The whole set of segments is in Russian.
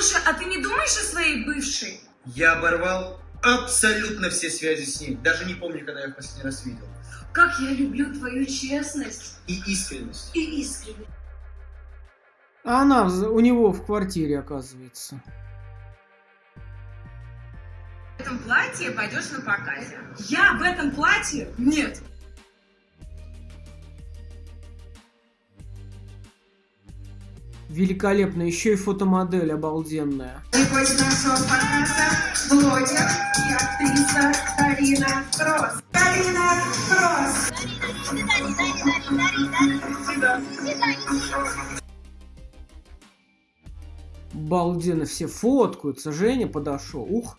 Слушай, а ты не думаешь о своей бывшей? Я оборвал абсолютно все связи с ней. Даже не помню, когда я в последний раз видел. Как я люблю твою честность И искренность. и искренность. А она у него в квартире, оказывается. В этом платье пойдешь на показе. Я в этом платье? Нет. Великолепно, еще и фотомодель обалденная. Гость нашего показа блогер и актриса Карина Кросс. Карина Кросс. Обалденно, все фоткаются. Женя подошел. Ух.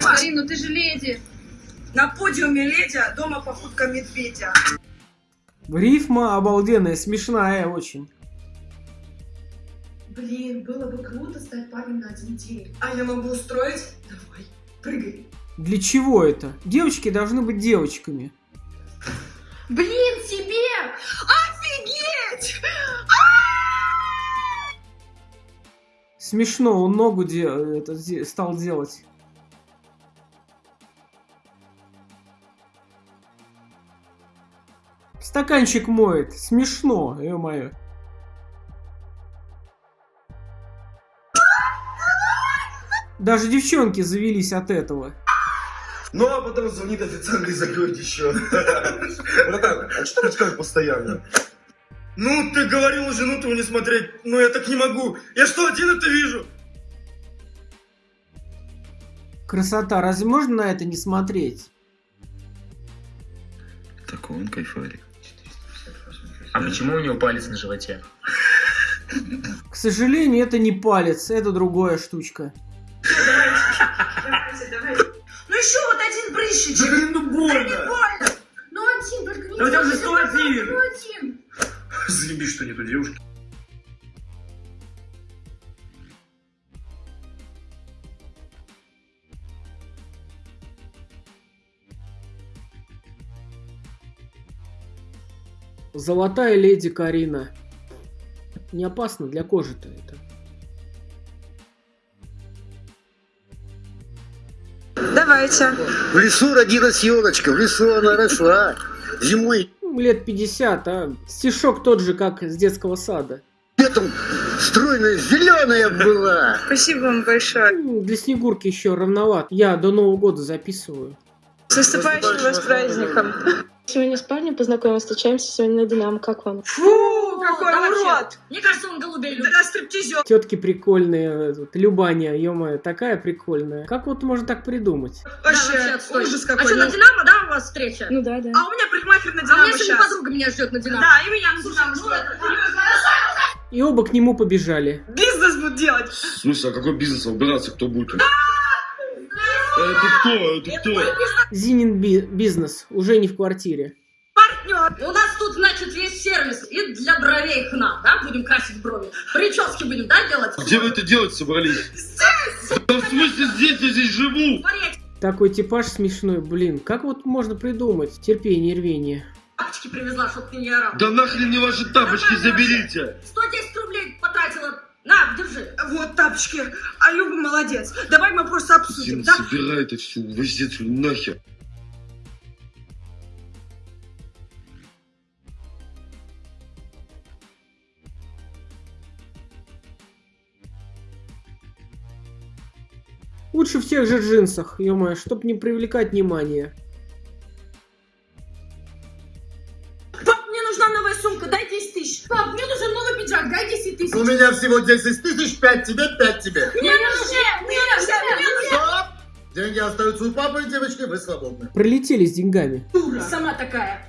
Марин, ну ты же леди. На подиуме леди, а дома попутка медведя. Рифма обалденная, смешная очень. Блин, было бы круто стать парнем на один день. А я могу устроить? Давай, прыгай. Для чего это? Девочки должны быть девочками. Блин, тебе! Офигеть! Смешно, он ногу де- это, де- стал делать. Стаканчик моет. Смешно, ё-моё. Даже девчонки завелись от этого. Ну, а потом звонит официант и закроет еще. Братан, а что ты как постоянно? Ну, ты говорил жену твою не смотреть, но я так не могу. Я что, один это вижу? Красота, разве можно на это не смотреть? Такой он кайфарик. А почему у него палец на животе? К сожалению, это не палец, это другая штучка. Давайте, давайте. Ну еще вот один прыщичек. Да, ну больно. Больно. Ну один, только не Да у тебя уже делай, 101. Ну один. Заеби, что нету девушки. Золотая леди Карина. Не опасно для кожи-то это. Давайте. В лесу родилась елочка, в лесу она росла. Зимой Ну, Лет 50, а стишок тот же, как с детского сада. летом стройная зеленая была. Спасибо вам большое. Ну, Для Снегурки еще равноват. Я до Нового года записываю. С наступающим вас праздником. Сегодня с парнем познакомилась, встречаемся сегодня на Динамо. Как вам? Фу, какой да вообще. урод. Мне кажется, он голубей любит. Да, стриптизер. Тетки прикольные, тут, Любаня, ё такая прикольная. Как вот можно так придумать? Вообще, отстой. ужас А какой. что, на Ну, Динамо, да, у вас встреча? Ну да, да. А у меня парикмахер на А у Динамо меня сегодня сейчас. подруга меня ждет на Динамо. Да, и меня на Динамо ждет. И оба к нему побежали. Бизнес будут делать. В смысле, а какой бизнес убираться, кто будет? Это кто? Это кто? Зинин би- бизнес, уже не в квартире. Партнер. У нас тут, значит, есть сервис. И для бровей хна, да, будем красить брови. Прически будем, да, делать? Где вы это делать собрались? Да в смысле здесь, я здесь живу? Такой типаж смешной, блин. Как вот можно придумать? Терпение, рвение. тапочки привезла, чтоб ты не орал. Да нахрен мне ваши тапочки заберите! 110 рублей На, держи. Вот тапочки. А Люба молодец. Давай мы просто обсудим, Зин, да? собирай это все, увози отсюда нахер. Лучше в тех же джинсах, ё чтоб не привлекать внимания. У меня всего 10 тысяч, 5 тебе, 5 тебе. Деньги остаются у папы, девочки, вы свободны. Прилетели с деньгами. Сама такая.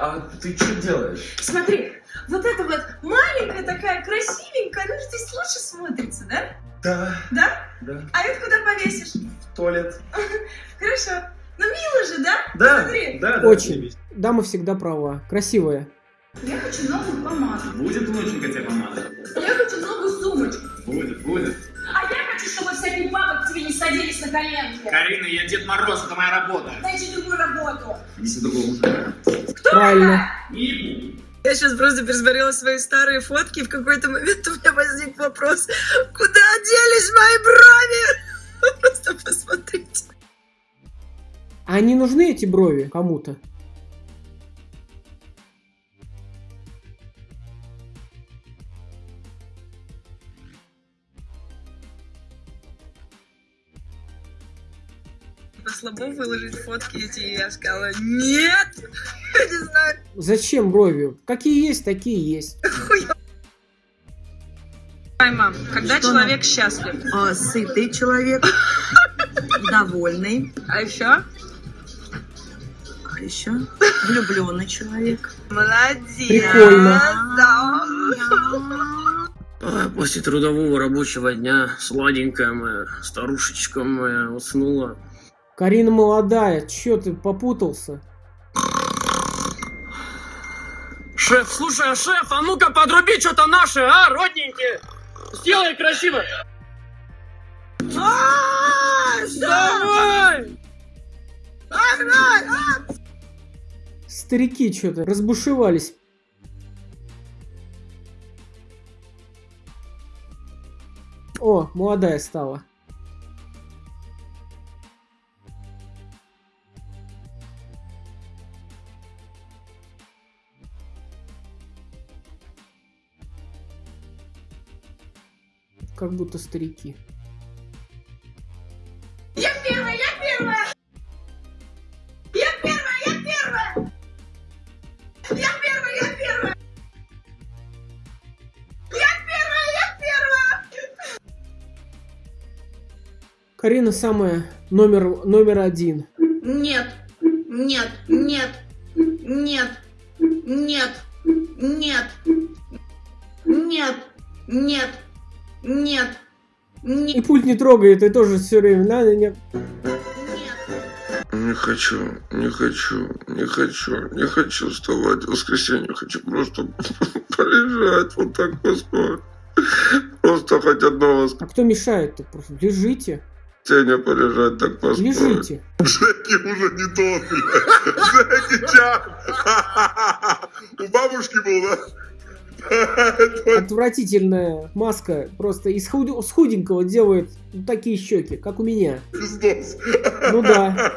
А ты что делаешь? Смотри, вот эта вот маленькая такая красивенькая, она же здесь лучше смотрится, да? Да, Да? да, А это куда повесишь? в туалет. Хорошо. Ну мило же, да? Да, Смотри. да, да. Очень. Дама всегда права. Красивая. Я хочу новую помаду. Будет внученька тебе помада. Я хочу новую сумочку. Будет, будет. А я хочу, чтобы всякий бабок к тебе не садились на коленки. Карина, я Дед Мороз, это моя работа. Дайте другую работу. Правильно. Я сейчас просто пересмотрела свои старые фотки, и в какой-то момент у меня возник вопрос, куда делись мои брови? Просто посмотрите. А не нужны эти брови кому-то? Слабо выложить фотки эти, и я сказала, нет, я не знаю, Зачем брови? Какие есть, такие есть. мам, когда человек счастлив? сытый человек, довольный. А еще? А еще влюбленный человек. Молодец. Прикольно. Да. А, После трудового рабочего дня сладенькая моя старушечка моя уснула. Карина молодая, чё ты попутался? Шеф, слушай, а шеф, а ну-ка подруби что-то наше, а, родненькие! Сделай красиво! Давай! Старики что-то разбушевались. О, молодая стала. Как будто старики. Я первая, я первая! Я первая, я первая! Я первая, я первая! Я первая, я первая! Карина самая номер, номер один. Нет, нет, нет, нет, нет, нет, нет, нет, нет, И пульт не трогает, и тоже все время надо, нет. Не хочу, не хочу, не хочу, не хочу вставать в воскресенье. Хочу просто полежать, вот так поспать. Просто хоть одно А кто мешает-то? Просто лежите, воскресенье полежать, так поспать. лежите. Джеки уже не тот, блядь. Джеки Чан. У бабушки был, да? Отвратительная маска. Просто из худ- с худенького делает такие щеки, как у меня. Пиздос. Ну да.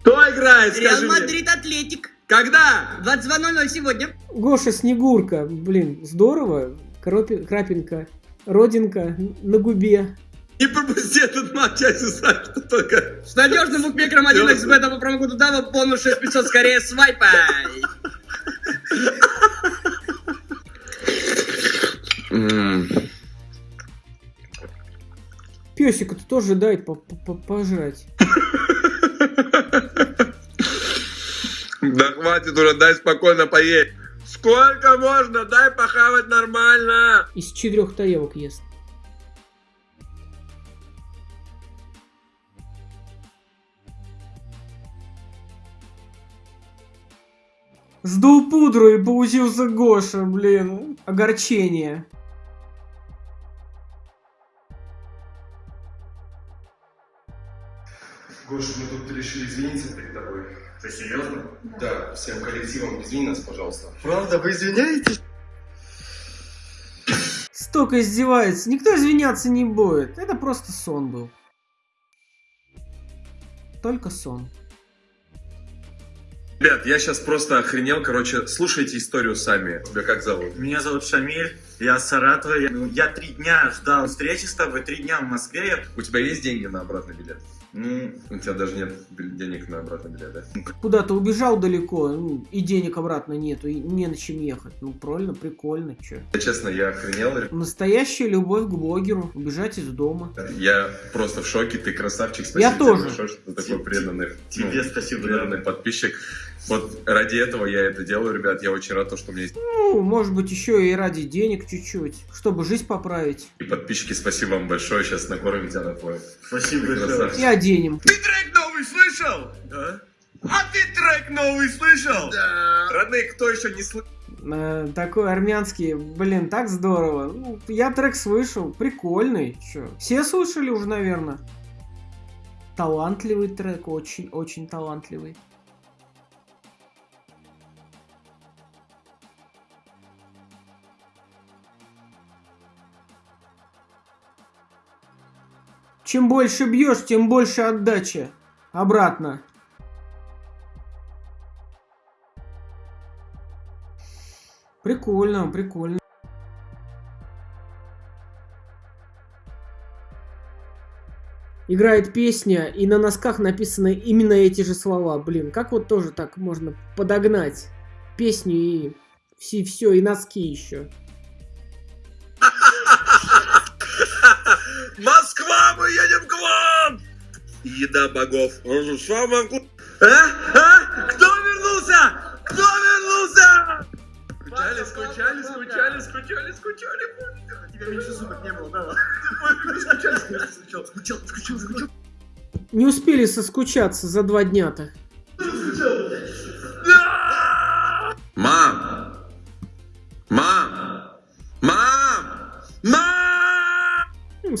Кто играет, Реал Мадрид Атлетик. Когда? 22.00 сегодня. Гоша Снегурка. Блин, здорово. Кропи- Крапинка. Родинка на губе. Не пропусти этот матч, я знаю, что только... С надежным букмекером 1xbet по промокоду DAVA бонус 6500 скорее свайпай. М, Песика-то тоже дай по- по- по- пожрать. Да хватит уже, дай спокойно поесть. Сколько можно? Дай похавать нормально. Из четырех тарелок ест. Сдул пудру и получился Гоша, блин. Огорчение. Гоша, мы тут решили извиниться перед тобой. Ты серьезно? Да, всем коллективом извини нас, пожалуйста. Правда, вы извиняетесь? Столько издевается. Никто извиняться не будет. Это просто сон был. Только сон. Ребят, я сейчас просто охренел, короче, слушайте историю сами. Тебя как зовут? Меня зовут Шамиль, я с Саратова. Я, ну, я три дня ждал встречи с тобой, три дня в Москве. У тебя есть деньги на обратный билет? Ну, У тебя даже нет денег на обратный билет, да? Куда-то убежал далеко, ну, и денег обратно нету, и не на чем ехать. Ну, правильно, прикольно, чё. Я, честно, я охренел. Настоящая любовь к блогеру. Убежать из дома. Я просто в шоке, ты красавчик. Спасибо Я тебе тоже. большое, что ты такой преданный, тебе ну, спасибо, преданный подписчик. Вот ради этого я это делаю, ребят. Я очень рад, то, что у меня есть Ну, может быть, еще и ради денег чуть-чуть, чтобы жизнь поправить. и подписчики. Спасибо вам большое. Сейчас накормим тебя на твой. спасибо большое. красавчик. И оденем. Ты трек новый слышал? А? А ты трек новый слышал? Да. Родные, кто еще не слышал? Э, такой армянский, блин, так здорово. Ну, я трек слышал, прикольный. Чё? Все слышали уже, наверное. Талантливый трек, очень-очень талантливый. Чем больше бьешь, тем больше отдача. Обратно. Прикольно, прикольно. Играет песня, и на носках написаны именно эти же слова. Блин, как вот тоже так можно подогнать песню и все, все и носки еще. Москва, мы едем к вам! Еда богов. А? А? Кто вернулся? Кто вернулся? Скучали, скучали, скучали, скучали, скучали. Тебя меньше суток не было, давай. Скучали, скучал, скучал, скучал, скучал. Не успели соскучаться за два дня-то.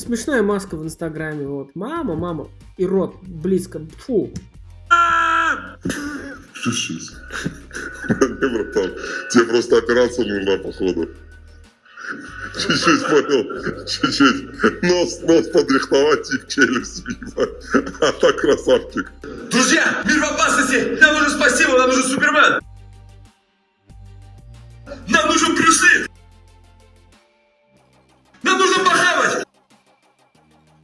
Смешная маска в инстаграме, вот. Мама, мама. И рот близко. Фу. Не, братан, тебе просто операция нужна, походу. Чуть-чуть понял, чуть-чуть. Нос, нос подрихтовать и в челюсть въебать. А так красавчик. Друзья, мир в опасности! Нам нужен спасибо, нам нужен Супермен! Нам нужен Брюсы! Нам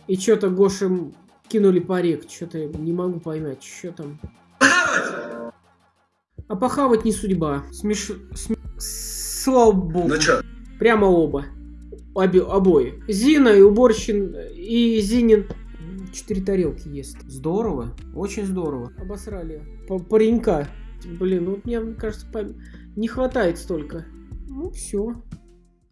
И что-то Гошем кинули парик. Что-то не могу поймать, что там. А похавать не судьба. Смеш... см- Слава богу. Ну чё? Прямо оба. Обе... Обои. Зина и уборщин и Зинин. Четыре тарелки есть. Здорово. Очень здорово. Обосрали. П- Паренька. Блин, ну вот мне кажется, пам- не хватает столько. Ну, все.